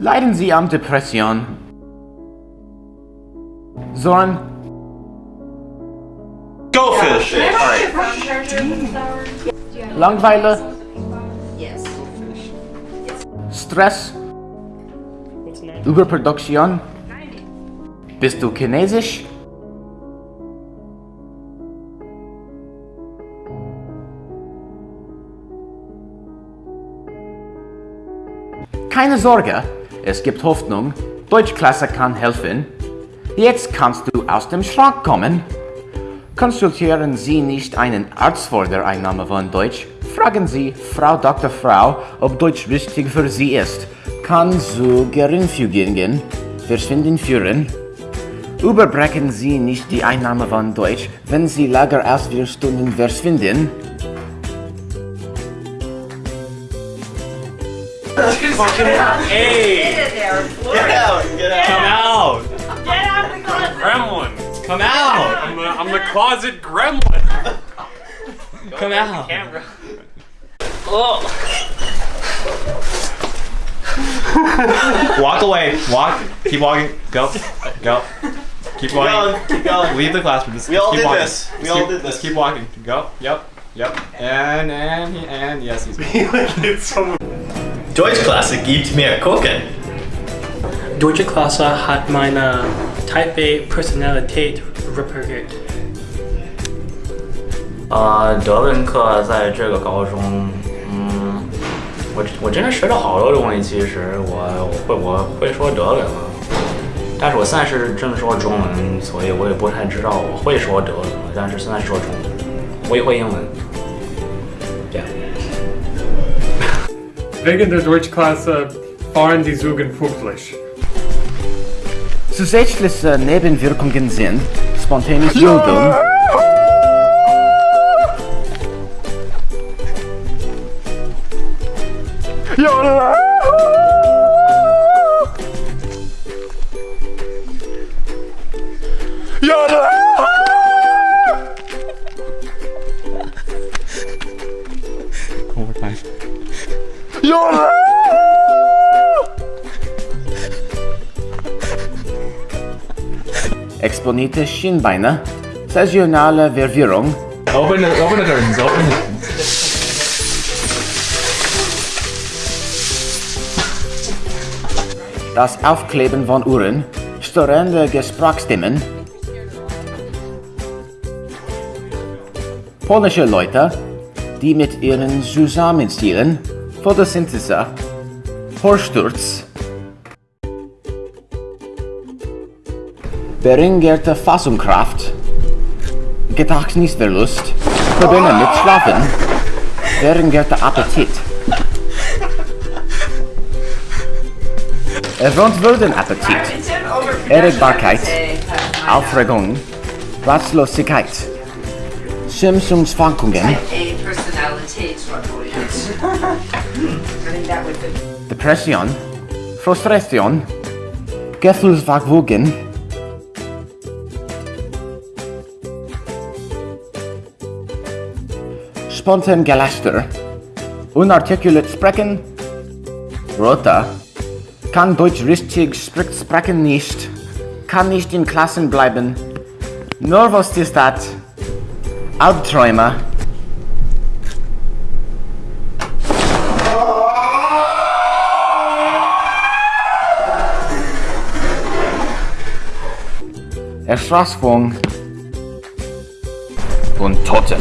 Leiden Sie an Depression? Zorn? Go fish! Langweile? Yes. Stress? Überproduktion? Bist du chinesisch? Keine Sorge, es gibt Hoffnung. Deutschklasse kann helfen. Jetzt kannst du aus dem Schrank kommen. Konsultieren Sie nicht einen Arzt vor der Einnahme von Deutsch. Fragen Sie Frau Dr. Frau, ob Deutsch wichtig für Sie ist. Kann zu Geringfügingen verschwinden führen. Überbrechen Sie nicht die Einnahme von Deutsch, wenn Sie länger als vier Stunden verschwinden. Hey! there. Get out! Get out! Come out! Get out of the closet. Gremlin! Come out! I'm the, I'm the closet gremlin. Come out! Camera. Oh. Walk away. Walk. Keep walking. Go. Go. Keep Keep walking. going, keep going. Leave the classroom. Just, We just all keep did walking. this. We Just all keep, did Just this. keep walking. Go. Yep. Yep. And and and yes, he's. it's so Deutschklasse gibt mir Kuchen. Deutsche Klasse hat meine Type A Personalität repariert. 呃，德文课在这个高中，嗯，我我真的学了好多东西。其实我我会我会说德文了，但是我现在是正说中文，所以我也不太知道我会说德文了。但是现在说中文，我也会英文。这样。Wegen der Deutschklasse fahren die Züge pünktlich. Zusätzliche Nebenwirkungen sind spontanes Jodeln, One more time. exponierte Schienbeine, saisonale Verwirrung, Open the open the curtains. Open the. das Aufkleben von Uhren, störende Gesprachsstimmen, polnische Leute, die mit ihren Zusammenstilen, Photosynthese, Horsturz, beringerte Fassungskraft, Gedächtnisverlust, Probleme mit Schlafen, beringerte Appetit. Erwähnt würden Appetit, Erregbarkeit, Aufregung, Ratlosigkeit, Stimmungsschwankungen, Depression, Frustration, Gefühlsverwirrung, spontan Gelächter, unarticulate Sprechen, Rota, kann Deutsch richtig spricht sprechen nicht, kann nicht in Klassen bleiben, Nervosität, Albträume, Erschlaffung und Toten.